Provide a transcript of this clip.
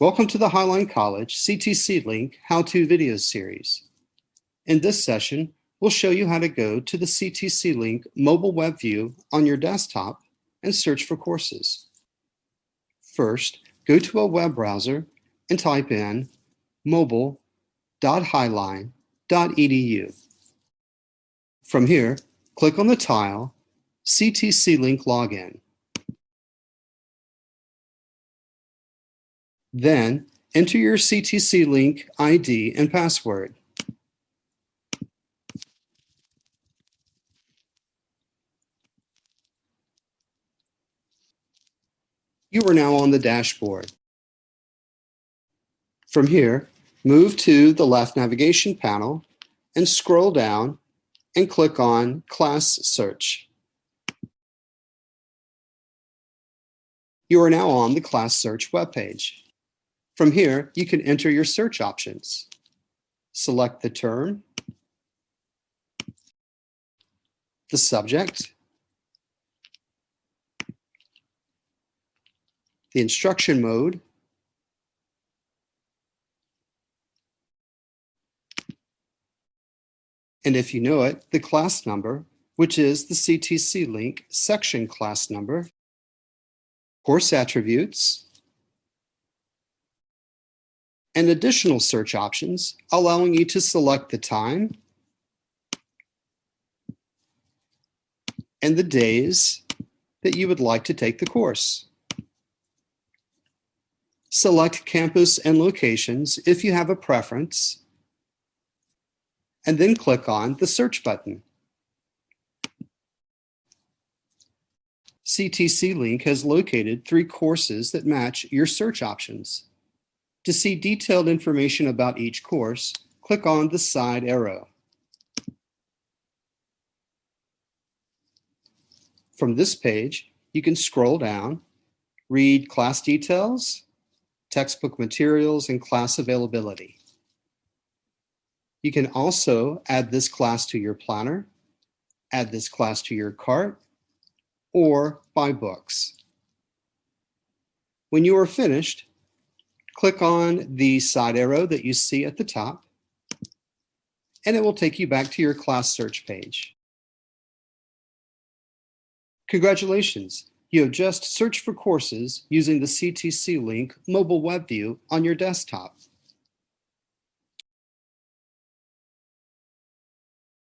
Welcome to the Highline College CTC Link How-To Video Series. In this session, we'll show you how to go to the CTC Link mobile web view on your desktop and search for courses. First, go to a web browser and type in mobile.highline.edu. From here, click on the tile CTC Link Login. Then enter your CTC Link ID and password. You are now on the dashboard. From here, move to the left navigation panel and scroll down and click on Class Search. You are now on the Class Search webpage. From here, you can enter your search options. Select the term, the subject, the instruction mode, and if you know it, the class number, which is the CTC link section class number, course attributes, and additional search options, allowing you to select the time and the days that you would like to take the course. Select campus and locations if you have a preference, and then click on the search button. CTC Link has located three courses that match your search options. To see detailed information about each course, click on the side arrow. From this page, you can scroll down, read class details, textbook materials, and class availability. You can also add this class to your planner, add this class to your cart, or buy books. When you are finished, click on the side arrow that you see at the top, and it will take you back to your class search page. Congratulations, you have just searched for courses using the CTC Link mobile web view on your desktop.